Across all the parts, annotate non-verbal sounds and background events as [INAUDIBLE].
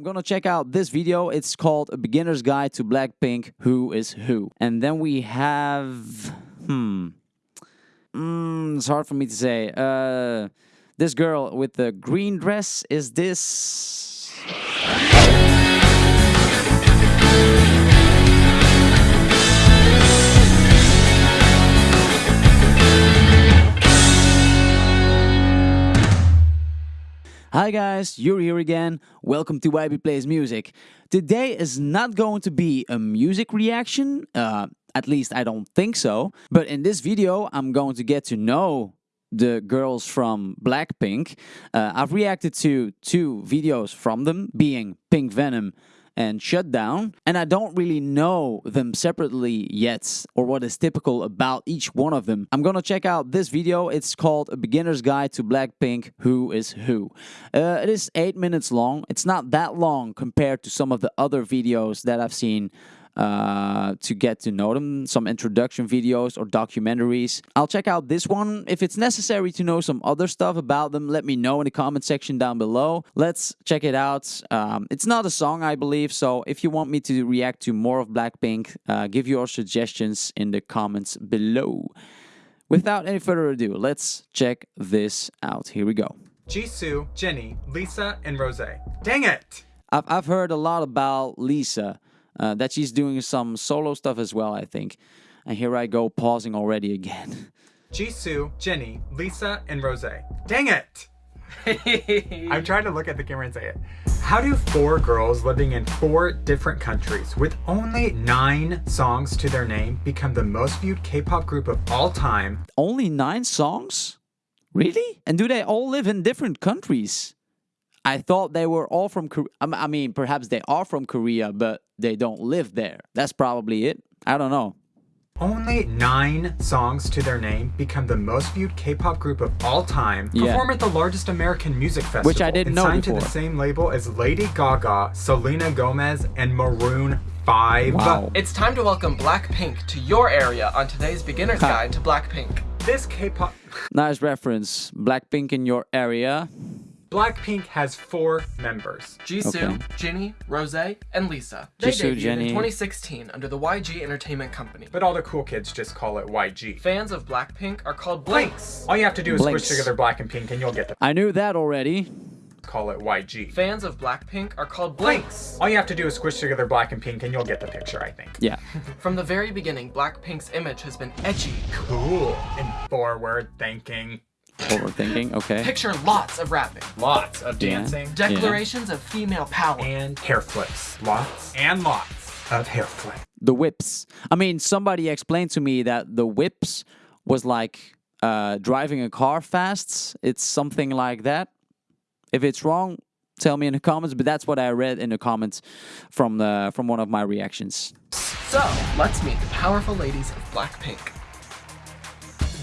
I'm gonna check out this video. It's called A Beginner's Guide to Blackpink Who is Who. And then we have. Hmm. Mm, it's hard for me to say. Uh, this girl with the green dress is this. Hi guys, you're here again. Welcome to YB Plays Music. Today is not going to be a music reaction, uh, at least I don't think so. But in this video, I'm going to get to know the girls from Blackpink. Uh, I've reacted to two videos from them, being Pink Venom and Shutdown, and I don't really know them separately yet or what is typical about each one of them. I'm gonna check out this video. It's called A Beginner's Guide to Blackpink Who is Who. Uh, it is 8 minutes long. It's not that long compared to some of the other videos that I've seen uh, to get to know them, some introduction videos or documentaries. I'll check out this one. If it's necessary to know some other stuff about them, let me know in the comment section down below. Let's check it out. Um, it's not a song, I believe, so if you want me to react to more of Blackpink, uh, give your suggestions in the comments below. Without any further ado, let's check this out. Here we go. Jisoo, Jennie, Lisa, and Rose. Dang it! I've, I've heard a lot about Lisa uh, that she's doing some solo stuff as well, I think. And here I go pausing already again. [LAUGHS] Jisoo, Jennie, Lisa, and Rose. Dang it! [LAUGHS] I'm trying to look at the camera and say it. How do four girls living in four different countries with only nine songs to their name become the most viewed K-pop group of all time? Only nine songs? Really? And do they all live in different countries? I thought they were all from Korea. I mean, perhaps they are from Korea, but they don't live there. That's probably it. I don't know. Only nine songs to their name become the most viewed K-pop group of all time. Yeah. Perform at the largest American music festival. Which I didn't and know signed before. to the same label as Lady Gaga, Selena Gomez, and Maroon 5. Wow. It's time to welcome Blackpink to your area on today's beginner's guide to Blackpink. This K-pop... Nice reference. Blackpink in your area. Blackpink has four members. Jisoo, Okay. Jennie, Rose, and Lisa. They Jisoo, debuted Jennie. in 2016 under the YG Entertainment Company. But all the cool kids just call it YG. Fans of Blackpink are called Blinks. All you have to do is Blinks. squish together black and pink and you'll get to I knew that already. call it YG. Fans of Blackpink are called Blinks. All you have to do is squish together black and pink and you'll get the picture, I think. Yeah. [LAUGHS] From the very beginning, Blackpink's image has been edgy. Cool. And forward thinking. Overthinking. Okay. Picture lots of rapping. Lots of Yeah. dancing. Declarations of female power. And hair flips. Lots and lots of hair flips. The whips. I mean, somebody explained to me that the whips was like uh, driving a car fast. It's something like that. If it's wrong, tell me in the comments. But that's what I read in the comments from the from one of my reactions. So, let's meet the powerful ladies of Blackpink.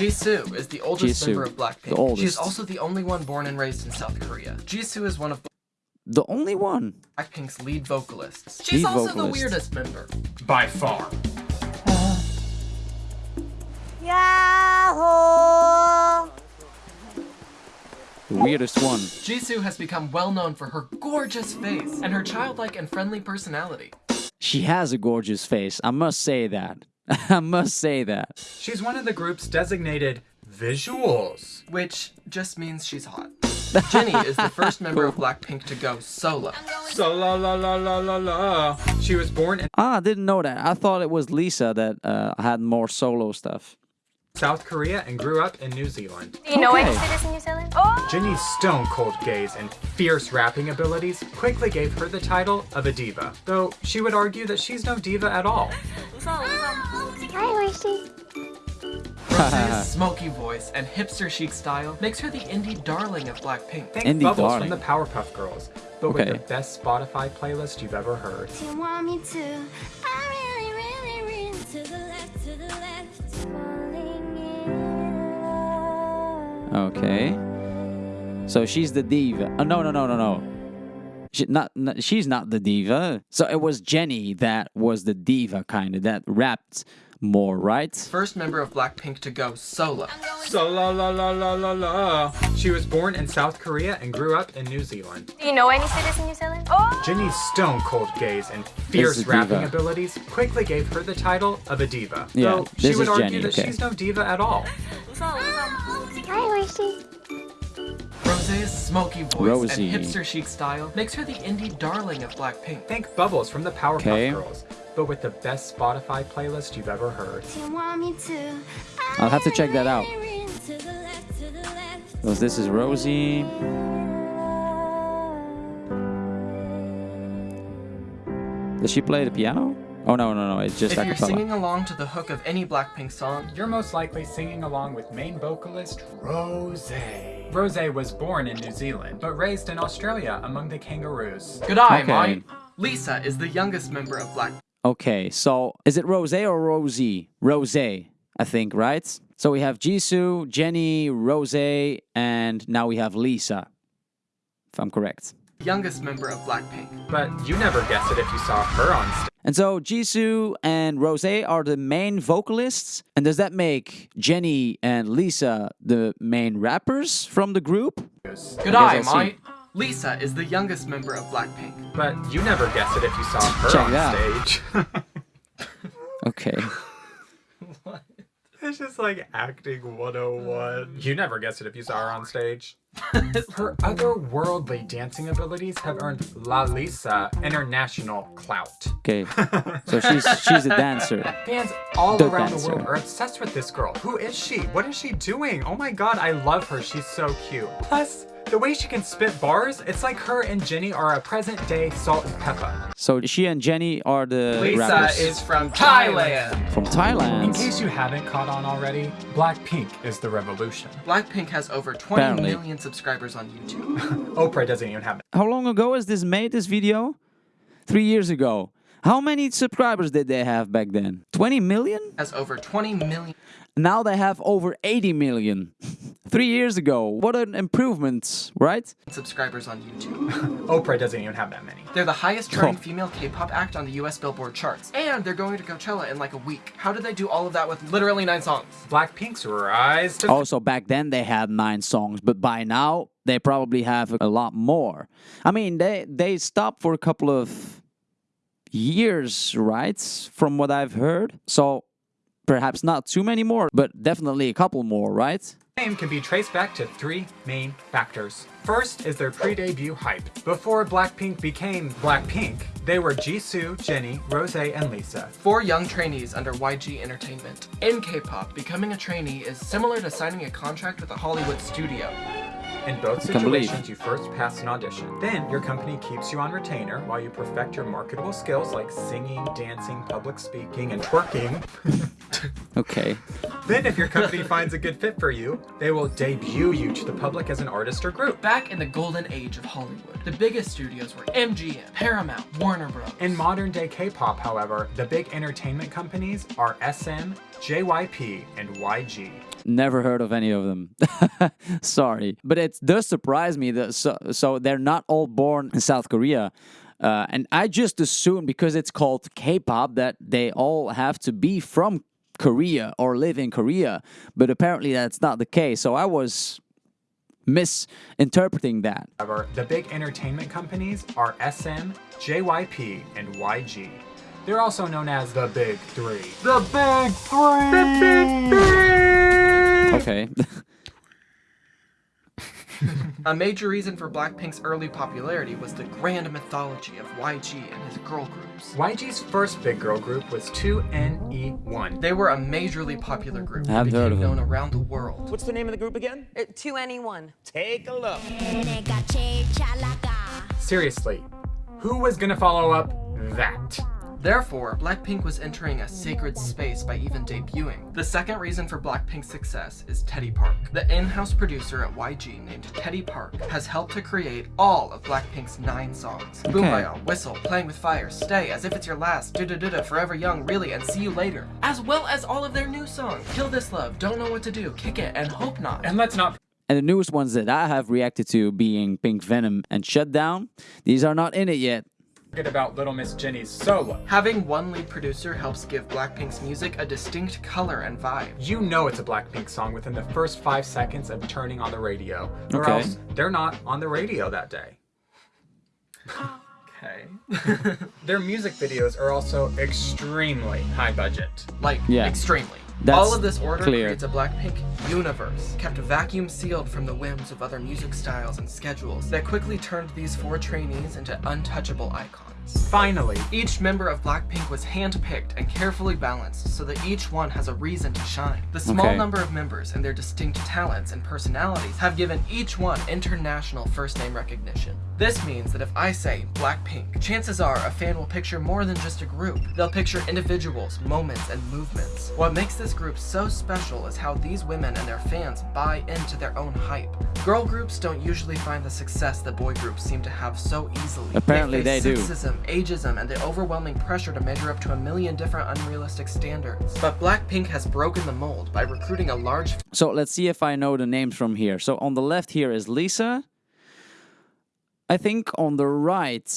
Jisoo is the oldest Jisoo, member of Blackpink. the oldest. She is also the only one born and raised in South Korea. Jisoo is one of The only one. Blackpink's lead vocalists. She's Lead also the weirdest member. By far. Yahoo! The weirdest one. Jisoo has become well known for her gorgeous face and her childlike and friendly personality. She has a gorgeous face. I must say that. [LAUGHS] I must say that. She's one of the group's designated visuals. Which just means she's hot. [LAUGHS] Jennie is the first [LAUGHS] member of Blackpink to go solo. So la la la la la la. She was born in Ah, I didn't know that. I thought it was Lisa that uh, had more solo stuff. South Korea and grew up in New Zealand. Do you know Okay. any cities in New Zealand? Oh! Jennie's stone cold gaze and fierce rapping abilities quickly gave her the title of a diva, though she would argue that she's no diva at all. Hi, Horsey. Rose's [LAUGHS] smoky voice and hipster chic style makes her the indie darling of Blackpink. Think Indie Bubbles darling. from the Powerpuff Girls, but Okay. with the best Spotify playlist you've ever heard. Do you want me to? I really, really, really to the left, to the left. Falling in love. Okay. So she's the diva. Oh, no, no, no, no, no. She, not, not she's not the diva. So it was Jennie that was the diva kind of that rapped more, right? First member of Blackpink to go solo. So la la la la la la. She was born in South Korea and grew up in New Zealand. Do you know any cities in New Zealand? Oh! Jennie's stone cold gaze and fierce rapping abilities quickly gave her the title of a diva. Yeah, Though she this would argue Jennie, that okay. she's no diva at all. Hi, Horsey. Rose's smoky voice Rosie. and hipster chic style makes her the indie darling of Blackpink. Think Bubbles from the Powerpuff Okay. Girls, but with the best Spotify playlist you've ever heard. You want me to? I'll have to check that out. To the left, to the left. So this is Rosie. Does she play the piano? Oh no no no! It's just If a you're singing along to the hook of any Blackpink song, You're most likely singing along with main vocalist Rose. Rose was born in New Zealand, but raised in Australia among the kangaroos. good eye, Okay. mate. Lisa is the youngest member of Black. Okay, so is it Rose or Rosie? Rose, I think, right? So we have Jisoo, Jennie, Rose, and now we have Lisa. If I'm correct. Youngest member of Blackpink. But you never guessed it if you saw her on stage. And so Jisoo and Rose are the main vocalists. And does that make Jennie and Lisa the main rappers from the group? Good I eye, guess I'll see. mate. Lisa is the youngest member of Blackpink. But you never guessed it if you saw her Check on stage. [LAUGHS] Okay. It's just like acting 101. Mm. You never guessed it if you saw her on stage. [LAUGHS] Her otherworldly dancing abilities have earned La Lisa international clout. Okay. So she's she's a dancer. [LAUGHS] Fans all The around the world are obsessed with this girl. Who is she? What is she doing? Oh my god, I love her. She's so cute. Plus, the way she can spit bars, it's like her and Jennie are a present day salt and pepper. So she and Jennie are the Lisa rappers is from Thailand. from Thailand. In case you haven't caught on already, Blackpink is the revolution. Blackpink has over 20 Apparently. million subscribers on YouTube. [LAUGHS] Oprah doesn't even have it. How long ago is this made? This video? Three years ago. How many subscribers did they have back then? 20 million? has over 20 million Now they have over 80 million. [LAUGHS] Three years ago. What an improvement, right? subscribers on YouTube. [LAUGHS] Oprah doesn't even have that many. They're the highest charting Oh. female K-pop act on the US Billboard charts. And they're going to Coachella in like a week. How did they do all of that with literally nine songs? Blackpink's rise to Also, back then they had nine songs, but by now they probably have a lot more. I mean, they they stopped for a couple of years, right? From what I've heard. So perhaps not too many more, but definitely a couple more, right? fame can be traced back to three main factors. First is their pre-debut hype. Before Blackpink became Blackpink, they were Jisoo, Jennie, Rose, and Lisa. Four young trainees under YG Entertainment. In K-pop, becoming a trainee is similar to signing a contract with a Hollywood studio. In both situations, you first pass an audition. Then, your company keeps you on retainer while you perfect your marketable skills like singing, dancing, public speaking, and twerking. [LAUGHS] Okay. then, if your company finds a good fit for you, they will debut you to the public as an artist or group. Back in the golden age of Hollywood, the biggest studios were MGM, Paramount, Warner Bros. In modern day K-pop, however, the big entertainment companies are SM, JYP, and YG. Never heard of any of them. [LAUGHS] Sorry. But it does surprise me that so, so they're not all born in South Korea. Uh, and I just assumed because it's called K-pop that they all have to be from Korea or live in Korea. But apparently that's not the case. So I was misinterpreting that. However, the big entertainment companies are SM, JYP, and YG. They're also known as the Big Three. The Big Three! The Big Three! Hmm. okay. [LAUGHS] a major reason for Blackpink's early popularity was the grand mythology of YG and his girl groups. YG's first big girl group was 2NE1. They were a majorly popular group that became known them. around the world. What's the name of the group again? Uh, 2NE1. Take a look. Seriously, who was gonna follow up that? Therefore, Blackpink was entering a sacred space by even debuting. The second reason for Blackpink's success is Teddy Park. The in-house producer at YG named Teddy Park has helped to create all of Blackpink's nine songs. Boombayah, Whistle, Playing with Fire, Stay, As If It's Your Last, Ddu-Du Ddu-Du, Forever Young, Really, and See You Later. As well as all of their new songs, Kill This Love, Don't Know What to Do, Kick It, and Hope Not. And let's not And the newest ones that I have reacted to being Pink Venom and Shutdown, these are not in it yet. Forget about Little Miss Jennie's solo. Having one lead producer helps give Blackpink's music a distinct color and vibe. You know it's a Blackpink song within the first five seconds of turning on the radio, or Okay. else they're not on the radio that day. Okay. [LAUGHS] Their music videos are also extremely high budget. like, Yeah. extremely. That's All of this order clear. creates a Blackpink universe, kept vacuum sealed from the whims of other music styles and schedules that quickly turned these four trainees into untouchable icons. Finally, Each member of Blackpink was handpicked and carefully balanced so that each one has a reason to shine. The small Okay. number of members and their distinct talents and personalities have given each one international first name recognition. This means that if I say Blackpink, chances are a fan will picture more than just a group. They'll picture individuals, moments, and movements. What makes this group so special is how these women and their fans buy into their own hype. Girl groups don't usually find the success that boy groups seem to have so easily. Apparently they do. sexism, ageism, and the overwhelming pressure to measure up to a million different unrealistic standards. But Blackpink has broken the mold by recruiting a large So let's see if I know the names from here. So on the left here is Lisa. I think on the right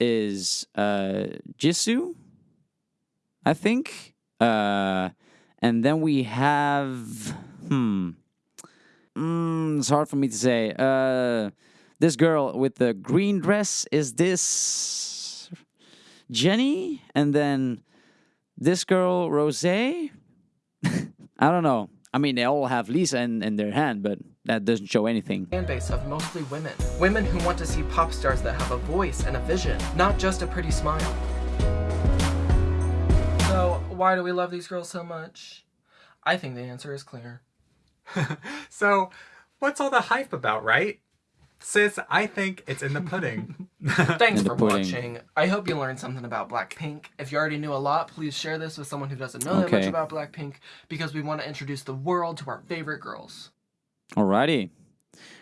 is uh, Jisoo. I think. Uh, and then we have. Hmm. Mm, it's hard for me to say. Uh, this girl with the green dress is this Jennie? And then this girl, Rose? [LAUGHS] I don't know. I mean, they all have Lisa in, in their hand, but that doesn't show anything. fan base of mostly women. Women who want to see pop stars that have a voice and a vision, not just a pretty smile. So, why do we love these girls so much? I think the answer is clear. [LAUGHS] so what's all the hype about, right? Sis, I think it's in the pudding. [LAUGHS] [LAUGHS] Thanks for pudding. watching. I hope you learned something about Blackpink. If you already knew a lot, please share this with someone who doesn't know that much about Blackpink because we want to introduce the world to our favorite girls. Alrighty.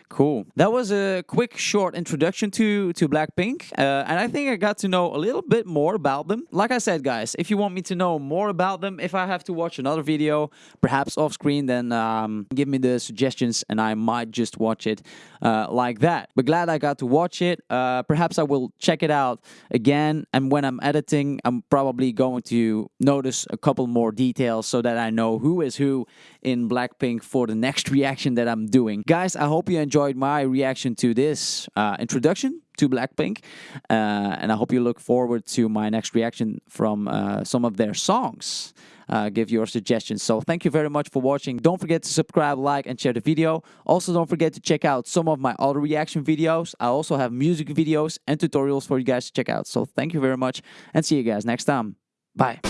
Cool. That was a quick, short introduction to to Blackpink, uh, and I think I got to know a little bit more about them. Like I said, guys, if you want me to know more about them, if I have to watch another video, perhaps off screen, then um, give me the suggestions, and I might just watch it uh, like that. But glad I got to watch it. Uh, perhaps I will check it out again, and when I'm editing, I'm probably going to notice a couple more details so that I know who is who in Blackpink for the next reaction that I'm doing. Guys, I hope you enjoyed my reaction to this uh, introduction to Blackpink, uh, and I hope you look forward to my next reaction from uh, some of their songs. Uh, give your suggestions. So thank you very much for watching. Don't forget to subscribe, like, and share the video. Also, don't forget to check out some of my other reaction videos. I also have music videos and tutorials for you guys to check out. So thank you very much, and see you guys next time. Bye.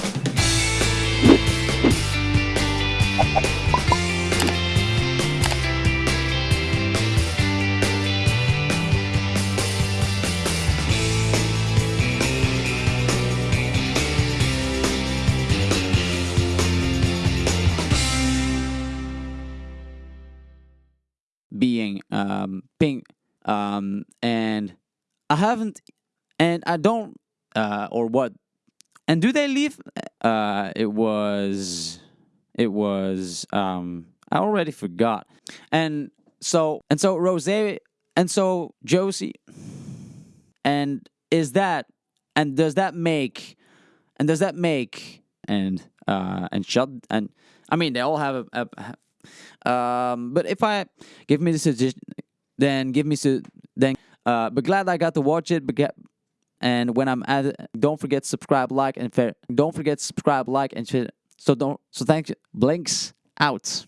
Um pink um and i haven't and i don't uh or what and do they leave? Uh it was it was um i already forgot. And so and so rose and so josie and is that and does that make and does that make and uh and shut and i mean they all have a, a um, but if I give me the suggestion, then give me su- then. Uh, but glad I got to watch it. But get, and when I'm at, it, don't forget subscribe, like, and fair. Don't forget subscribe, like, and share. So don't. So thank you. Blinks out.